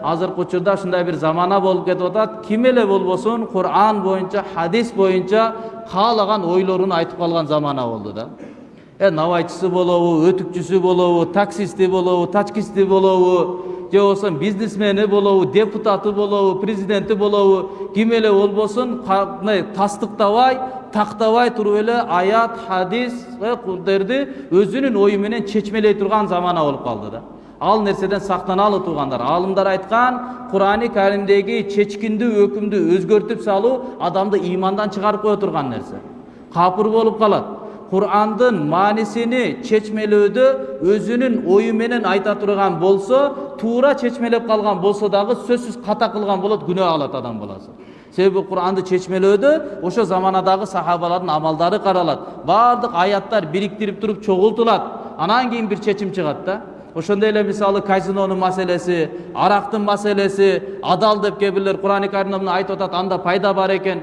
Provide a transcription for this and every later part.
азыркы учурда ушундай бир замана болуп кетип атат ким эле болбосун куран боюнча хадис боюнча каалаган ойлорун айтып калган замана болду да э набайчысы болобу өтүкчүсү болобу таксисти болобу тачкисти болобу же болбосо бизнесмени болобу депутаты болобу президенти болобу ким эле болбосун мындай тастыктабай тактабай туруп эле аят хадисдерди өзүнүн ою менен чечмелей турган замана болуп калды да ал нерседен сактаналы туугандар аалымдар айткан курани каримдеги чечкиндүү өкүмдү өзгөртүп салуу адамды имандан чыгарып кое турган нерсе капыр болуп калат курандын маанисини чечмелөөдө өзүнүн ою менен айта турган болсо туура чечмелеп калган болсо дагы сөзсүз ката кылган болот күнөө алат адам баласы. Себеби куранды чечмелөөдө ошол заманадагы сахабалардын амалдары каралат баардык аяттар бириктирип туруп чогултулат анан кийин бир чечим чыгат да. Ошондой эле мисалы казинонун маселеси арактын маселеси адал деп кээ бирлер курани каримде мына айтып атат анда пайда бар экен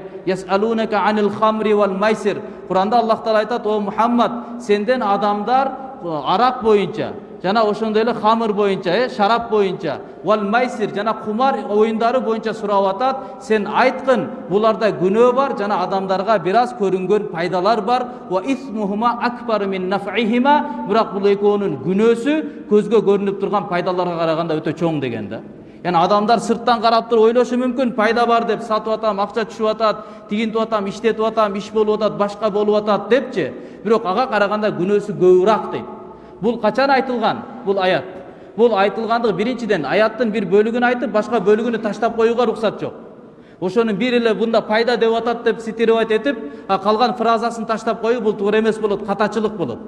куранда аллах таала айтат о мухаммад сенден адамдар арак боюнча жана ошондой эле хамыр боюнча э шарап боюнча вал майсир жана кумар оюндары боюнча сурап атат сен айткын буларда күнөө бар жана адамдарга бир аз көрүнгөн пайдалар бар бирок бул экөөнүн күнөөсү көзгө көрүнүп турган пайдаларга караганда өтө чоң деген да яғни адамдар сырттан қарап туруп ойлошу мүмкүн пайда бар деп сатып атам акча түшүп атат тигинтип атам иштетип атам иш болуп атат башка болуп атат депчи бирок ага караганда күнөөсү көбүрөөк дейт бул качан айтылган бул аят. Бул айтылгандыгы биринчиден аяттын бир бөлүгүн айтып башка бөлүгүнү таштап коюуга уруксат жок ошонун бир эле бунда пайда деп атат деп цитировать этип калган фразасын таштап коюу бул туура эмес болот катачылык болот.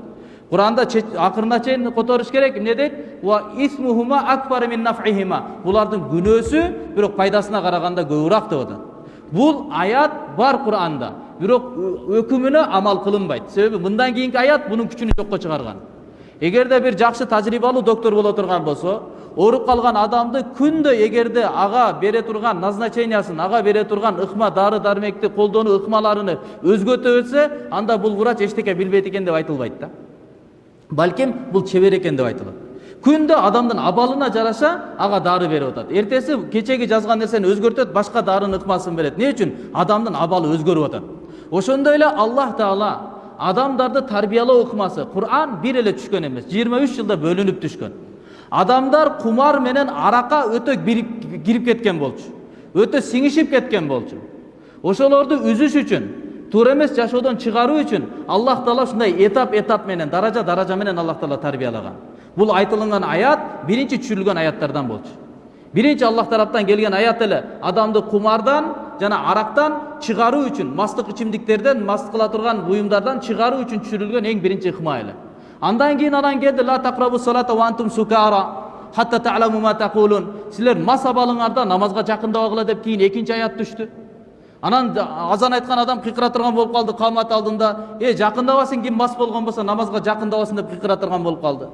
Куранда акырына чейин которуш керек эмне дейт булардын күнөөсү бирок пайдасына караганда көбүрөөк деп атат бул аят бар куранда бирок өкүмүнө амал кылынбайт себеби мындан кийинки аят бунун күчүн жокко чыгарган эгерде бир жакшы тажрыйбалуу доктор боло турган болсо ооруп калган адамды күндө эгерде ага бере турган назначениясын ага бере турган ыкма дары дармекти колдонуу ыкмаларыны өзгөртө берсе анда бул врач эчтеке билбейт экен деп айтылбайт да. Балким бул чебер экен деп айтылат күндө адамдын абалына жараша ага дары берип атат эртеси кечеги жазган нерсени өзгөртөт башка дарынын ыкмасын берет эмне үчүн адамдын абалы өзгөрүп атат ошондой эле аллах таала адамдарды тарбиялоо ыкмасы куран бир эле түшкөн эмес жыйырма үч жылда бөлүнүп түшкөн адамдар кумар менен аракка өтө кирип кеткен болчу өтө сиңишип кеткен болчу ошолорду үзүш үчүн туура эмес жашоодон чыгаруу үчүн аллах таала ушундай этап этап менен даража даража менен аллах таала тарбиялаган бул айтылган аят биринчи түшүрүлгөн аяттардан болчу биринчи аллах тараптан келген аят эле адамды кумардан жана арактан чыгаруу үчүн мастык ичимдиктерден маст кыла турган буюмдардан чыгаруу үчүн түшүрүлгөн эң биринчи эле андан кийин анан келди ла тақрабу салата ва антум сукара хатта та'ламу ма тaqulun силер мас абалыңарда намазга жакындабагыла деп кийин экинчи аят түштү анан азан айткан адам кыйкыра турган болуп калды камат алдында э жакындабасын ким мас болгон болсо намазга жакындабасын деп кыйкыра турган болуп калды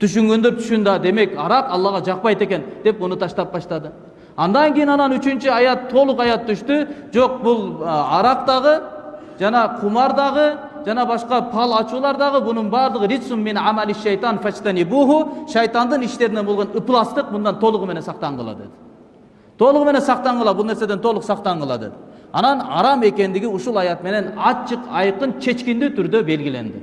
түшүнгөндөр түшүндү демек арак аллага жакпайт экен деп муну таштап баштады андан кийин анан үчүнчү аят толук аят түштү жок бул арак дагы жана кумар дагы жана башка пал ачуулар дагы бунун баардыгы ритсун мин амали шайтан фачтанибуху шайтандын иштеринен болгон ыпластык мындан толугу менен сактангыла деди толугу менен сактангыла бул нерседен толук сактангыла деди анан арам экендиги ушул аят менен ачык айкын чечкиндүү түрдө белгиленди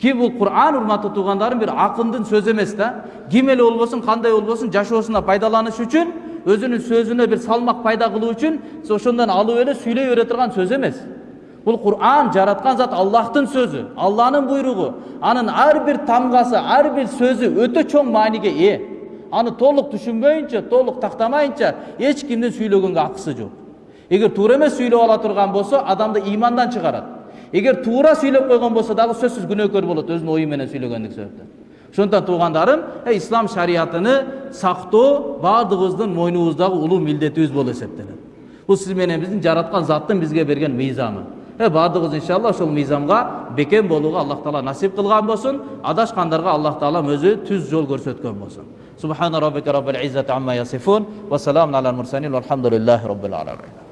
ки бул куран урматтуу туугандарым бир акындын сөзү эмес да ким эле болбосун кандай болбосун жашоосуна пайдаланыш үчүн өзүнүн сөзүнө бир салмак пайда кылуу үчүн ошондон алып эле сүйлөй бере турган сөз эмес бул куран жараткан зат аллахтын сөзү алланын буйругу анын ар бир тамгасы ар бир сөзү өтө чоң мааниге ээ аны толук түшүнбөйүнчө толук тактамайынча эч кимдин сүйлөгөнгө акысы жок эгер туура эмес сүйлөп ала турган болсо адамды имандан чыгарат эгер туура сүйлөп койгон болсо дагы сөзсүз күнөөкөр болот өзүнүн ою менен сүйлөгөндүк себептен ошондуктан туугандарым ислам шариятыны сактоо баардыгыбыздын мойнубуздагы улуу милдетибиз болуп эсептелет бул сиз менен биздин жараткан заттын бизге берген мыйзамы э баардыгыбыз иншалла ошол мыйзамга бекем болууга аллах таала насип кылган болсун адашкандарга аллах таалам өзү түз жол көрсөткөн болсун سبحان ربك رب العزة عما يصفون وسلام على المرسلين والحمد لله رب العالمين